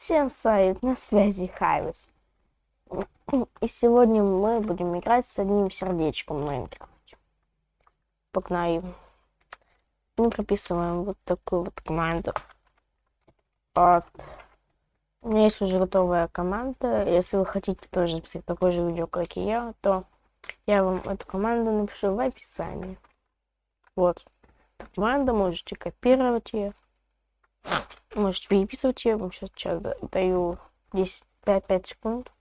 Всем салют, на связи Хайвис. И сегодня мы будем играть с одним сердечком в Майнкрафте. Погнали. Мы прописываем вот такую вот команду. Вот. У меня есть уже готовая команда. Если вы хотите тоже записать такое же видео, как и я, то я вам эту команду напишу в описании. Вот. Команда, можете копировать ее. Можете переписывать ее. Вам сейчас, даю 10, 5, 5 секунд.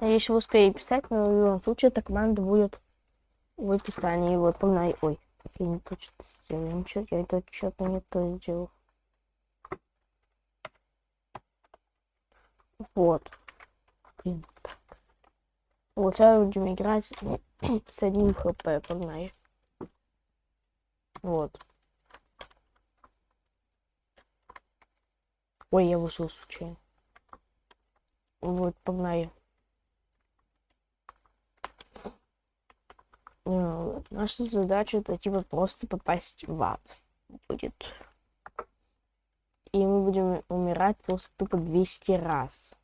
Если вы успеете писать, но в любом случае эта команда будет в описании. Вот, погнали. Ой, я не то что сделал. Ничего, я это что-то не то сделал. Вот. Блин, так. Вот, сейчас будем играть с одним хп, погнали. Вот. Ой, я вышел случайно. Вот, погнали. Ну, наша задача это типа просто попасть в ад будет. И мы будем умирать просто тупо 200 раз.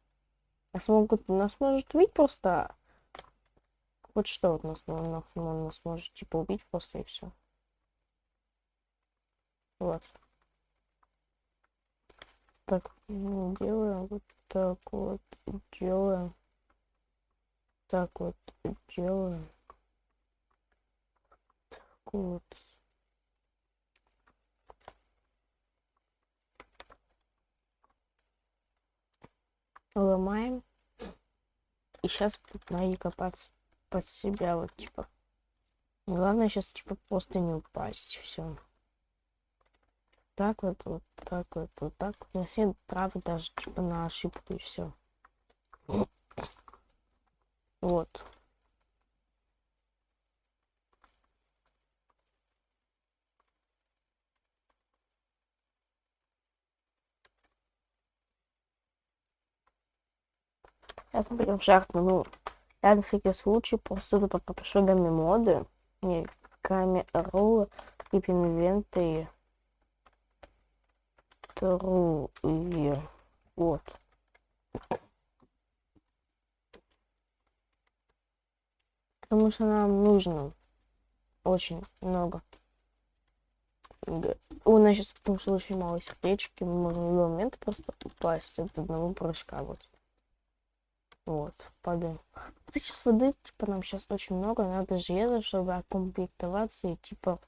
Нас могут, нас может убить просто... Вот что вот нас, нас, нас может типа убить просто и все. Вот. Так, ну, делаем вот так вот, делаем. Так вот, делаем. Так вот. Ломаем. И сейчас надо копаться под себя, вот, типа. Главное сейчас, типа, просто не упасть. Все так вот, вот так вот, вот так. На все правы даже типа на ошибку и все. Вот. Сейчас мы будем шахту, ну, я на всякий случай тупо попишу данные моды. Не, камеру, тип инвенты вторую. Вот. Потому что нам нужно очень много. У нас сейчас потому что очень мало сердечки, мы можем в любой момент просто упасть от одного прыжка. Вот. Вот, падаем. Сейчас воды, типа, нам сейчас очень много, надо железа, чтобы окомплектоваться и, типа,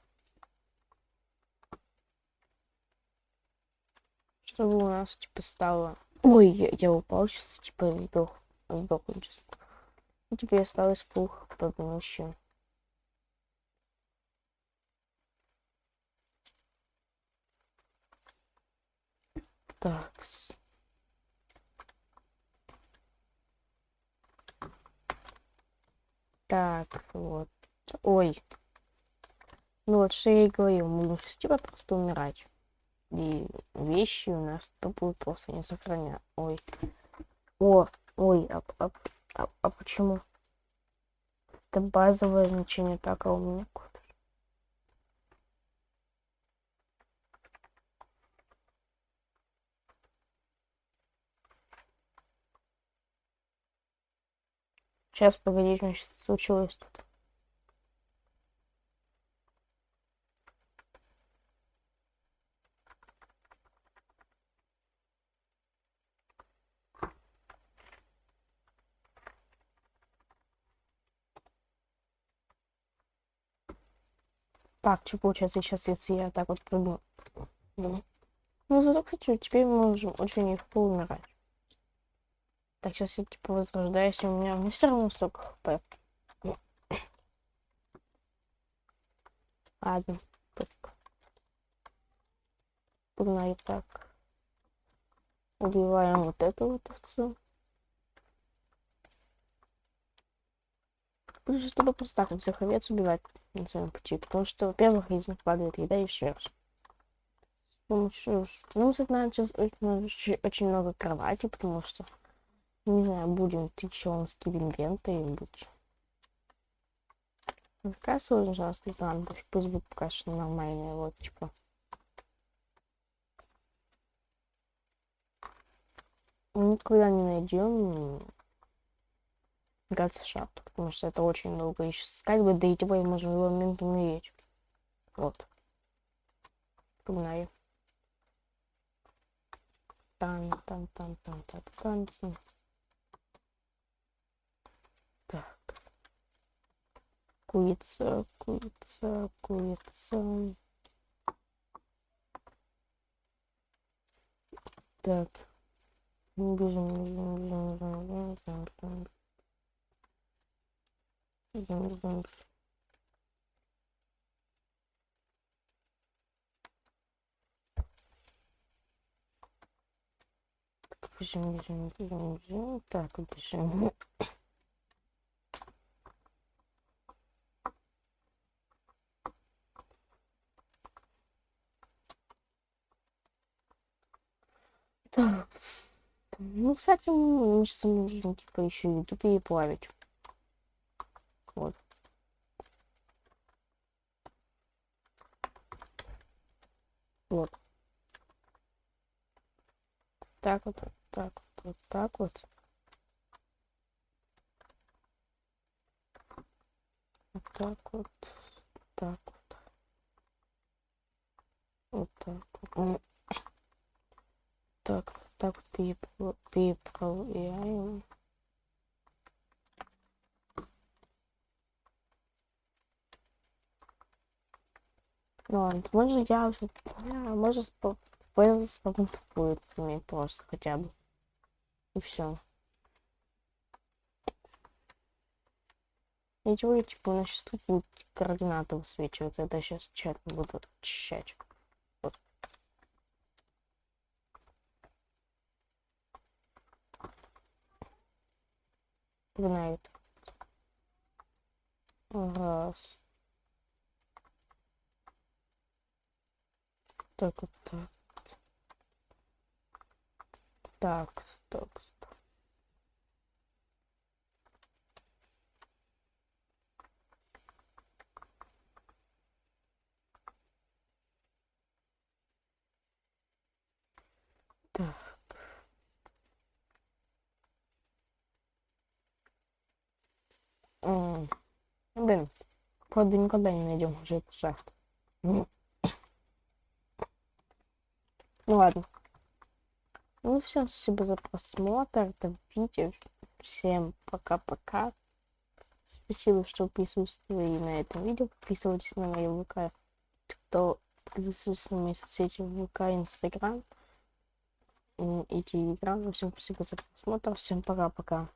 чтобы у нас, типа, стало... Ой, я, я упал сейчас, типа, сдох. Сдох сейчас. И теперь осталось пух под ночью. Так. Так, вот. Ой. Ну вот, что я и говорил, мы будем типа просто умирать и вещи у нас то будут просто не сохранять. Ой. О, ой, а, а, а, а почему? Это базовое значение, так, а у меня Сейчас, погоди, значит, случилось тут. Так, что получается сейчас, если я так вот прыгну? Ну, зато, кстати, теперь мы можем очень легко умирать. Так, сейчас я типа возрождаюсь, у меня, у все равно столько хп. Ладно, так. Погнали так. Убиваем вот эту вот овцу. Лучше, чтобы просто так вот всех овец убивать на своем пути. Потому что, во-первых, из них падает еда и шерсть. С помощью... Ну, кстати, сейчас очень, очень много кровати, потому что, не знаю, будем тысячонские инвенты и быть. Ну, Какая сложность у нас надо? Пусть будет пока что нормальная, вот, типа. Мы никогда не найдем шахту, потому что это очень долго искать бы, да и типа можем в любой момент умереть. Вот. Погнали. Там, там, там, там, там, там, там. Так. Курица, курица, курица. Так. Бежим, бежим, бежим, бежим, бежим, бежим. Бежим, бежим. Бежим, бежим, бежим, бежим. Бежим. Так. Ну, кстати, мне кажется, нужно типа еще еду переплавить. Вот. Вот. Так вот, так вот, вот так вот. Вот так вот, так вот. Вот так вот. Так, так вот переправляем. Ну ладно, может я уже, может пользоваться мне просто хотя бы. И все. И чего, типа, у нас сейчас тут будут координаты высвечиваться. Это сейчас чат буду очищать. Знает. Раз. Так, вот так. Так, стоп, стоп. Так. Блин, правда никогда не найдем уже эту шахту. Ну ладно. Ну, всем спасибо за просмотр этого видео. Всем пока-пока. Спасибо, что присутствовали на этом видео. Подписывайтесь на мои ВК. Кто присутствует на мои соцсети ВК, Инстаграм и Телеграм. Всем спасибо за просмотр. Всем пока-пока.